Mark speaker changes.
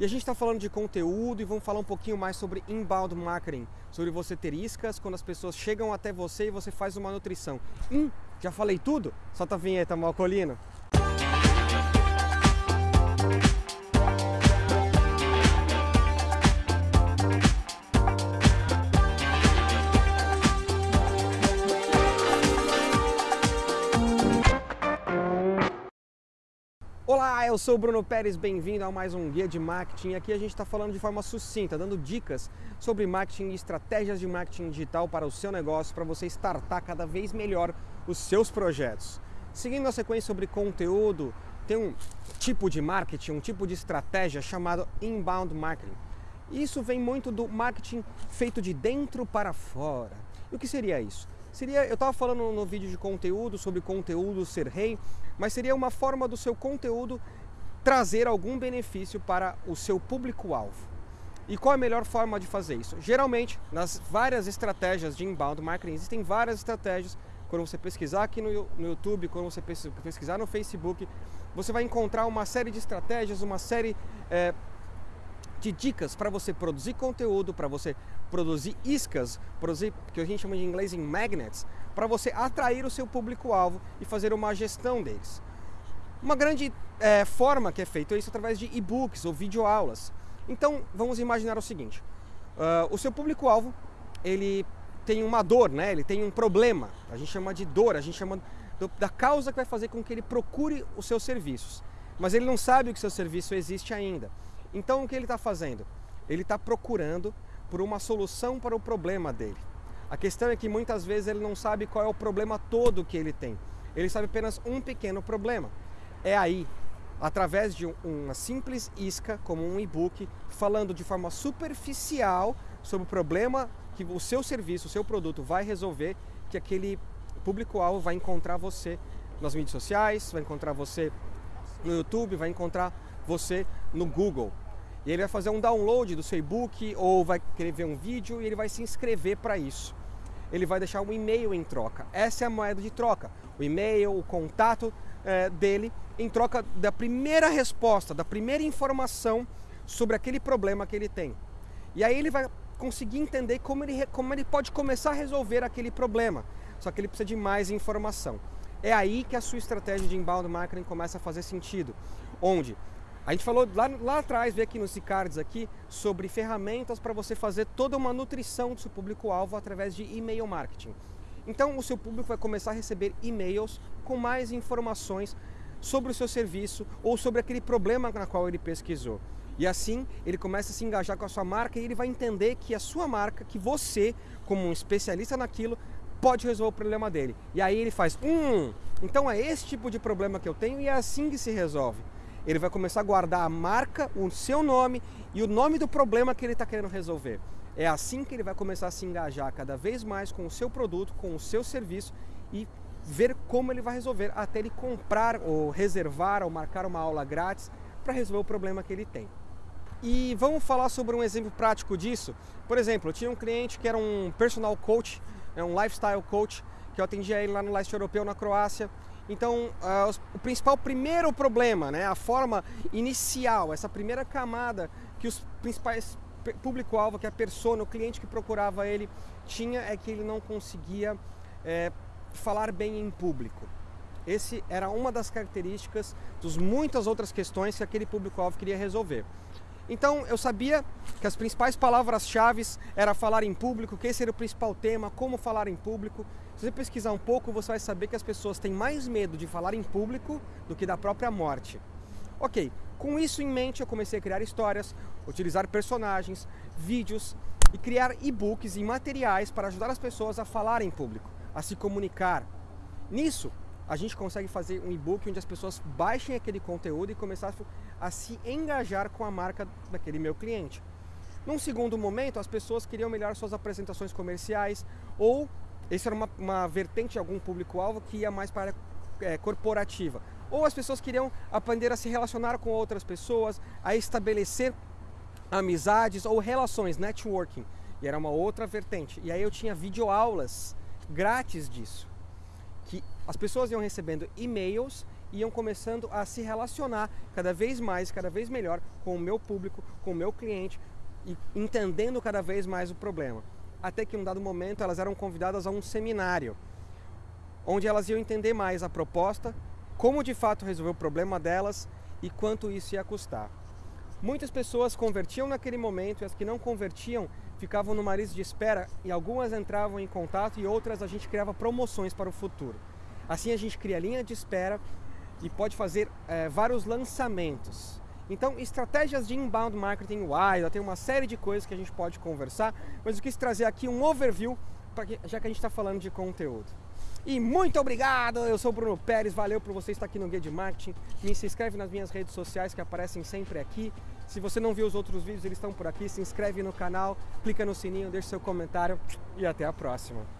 Speaker 1: E a gente está falando de conteúdo e vamos falar um pouquinho mais sobre inbound marketing, sobre você ter iscas quando as pessoas chegam até você e você faz uma nutrição. Hum, já falei tudo? Solta a vinheta, Malcolino. Olá, eu sou o Bruno Pérez, bem-vindo a mais um Guia de Marketing. Aqui a gente está falando de forma sucinta, dando dicas sobre marketing e estratégias de marketing digital para o seu negócio, para você startar cada vez melhor os seus projetos. Seguindo a sequência sobre conteúdo, tem um tipo de marketing, um tipo de estratégia chamado inbound marketing. Isso vem muito do marketing feito de dentro para fora. E o que seria isso? Seria, eu estava falando no vídeo de conteúdo sobre conteúdo ser rei, mas seria uma forma do seu conteúdo trazer algum benefício para o seu público-alvo. E qual é a melhor forma de fazer isso? Geralmente, nas várias estratégias de inbound marketing, existem várias estratégias. Quando você pesquisar aqui no, no YouTube, quando você pesquisar no Facebook, você vai encontrar uma série de estratégias, uma série é, de dicas para você produzir conteúdo, para você produzir iscas, produzir que a gente chama de inglês em magnets, para você atrair o seu público-alvo e fazer uma gestão deles. Uma grande é, forma que é feito é isso através de e-books ou videoaulas. Então vamos imaginar o seguinte: uh, o seu público-alvo ele tem uma dor, né? Ele tem um problema. A gente chama de dor, a gente chama do, da causa que vai fazer com que ele procure os seus serviços. Mas ele não sabe que seu serviço existe ainda. Então o que ele está fazendo? Ele está procurando por uma solução para o problema dele. A questão é que muitas vezes ele não sabe qual é o problema todo que ele tem. Ele sabe apenas um pequeno problema. É aí, através de uma simples isca, como um e-book, falando de forma superficial sobre o problema que o seu serviço, o seu produto vai resolver, que aquele público-alvo vai encontrar você nas mídias sociais, vai encontrar você no YouTube, vai encontrar você no Google. E ele vai fazer um download do seu e-book ou vai querer ver um vídeo e ele vai se inscrever para isso. Ele vai deixar um e-mail em troca. Essa é a moeda de troca. O e-mail, o contato é, dele, em troca da primeira resposta, da primeira informação sobre aquele problema que ele tem. E aí ele vai conseguir entender como ele, como ele pode começar a resolver aquele problema. Só que ele precisa de mais informação. É aí que a sua estratégia de inbound marketing começa a fazer sentido. Onde a gente falou lá, lá atrás, vê aqui nos cards aqui, sobre ferramentas para você fazer toda uma nutrição do seu público-alvo através de e-mail marketing. Então o seu público vai começar a receber e-mails com mais informações sobre o seu serviço ou sobre aquele problema na qual ele pesquisou. E assim ele começa a se engajar com a sua marca e ele vai entender que a sua marca, que você, como um especialista naquilo, pode resolver o problema dele. E aí ele faz, hum, então é esse tipo de problema que eu tenho e é assim que se resolve ele vai começar a guardar a marca, o seu nome e o nome do problema que ele está querendo resolver. É assim que ele vai começar a se engajar cada vez mais com o seu produto, com o seu serviço e ver como ele vai resolver até ele comprar ou reservar ou marcar uma aula grátis para resolver o problema que ele tem. E vamos falar sobre um exemplo prático disso. Por exemplo, eu tinha um cliente que era um personal coach, é um lifestyle coach, que eu atendia ele lá no leste europeu, na Croácia. Então, uh, o principal primeiro problema, né, a forma inicial, essa primeira camada que os principais público-alvo, que a persona, o cliente que procurava ele tinha, é que ele não conseguia é, falar bem em público. Esse era uma das características dos muitas outras questões que aquele público-alvo queria resolver. Então eu sabia que as principais palavras-chave era falar em público, que esse era o principal tema, como falar em público. Se você pesquisar um pouco, você vai saber que as pessoas têm mais medo de falar em público do que da própria morte. Ok, com isso em mente eu comecei a criar histórias, utilizar personagens, vídeos e criar e-books e materiais para ajudar as pessoas a falar em público, a se comunicar. Nisso, a gente consegue fazer um e-book onde as pessoas baixem aquele conteúdo e começar a se engajar com a marca daquele meu cliente. Num segundo momento, as pessoas queriam melhorar suas apresentações comerciais ou essa era uma, uma vertente de algum público-alvo que ia mais para é, corporativa. Ou as pessoas queriam aprender a se relacionar com outras pessoas, a estabelecer amizades ou relações, networking. E era uma outra vertente. E aí eu tinha videoaulas grátis disso. As pessoas iam recebendo e-mails iam começando a se relacionar cada vez mais, cada vez melhor com o meu público, com o meu cliente e entendendo cada vez mais o problema. Até que em um dado momento elas eram convidadas a um seminário, onde elas iam entender mais a proposta, como de fato resolver o problema delas e quanto isso ia custar. Muitas pessoas convertiam naquele momento e as que não convertiam ficavam no mariz de espera e algumas entravam em contato e outras a gente criava promoções para o futuro. Assim a gente cria linha de espera e pode fazer é, vários lançamentos. Então, estratégias de inbound marketing wide, tem uma série de coisas que a gente pode conversar, mas eu quis trazer aqui um overview, já que a gente está falando de conteúdo. E muito obrigado, eu sou o Bruno Pérez, valeu por você estar aqui no Guia de Marketing. Me se inscreve nas minhas redes sociais que aparecem sempre aqui. Se você não viu os outros vídeos, eles estão por aqui. Se inscreve no canal, clica no sininho, deixa seu comentário e até a próxima.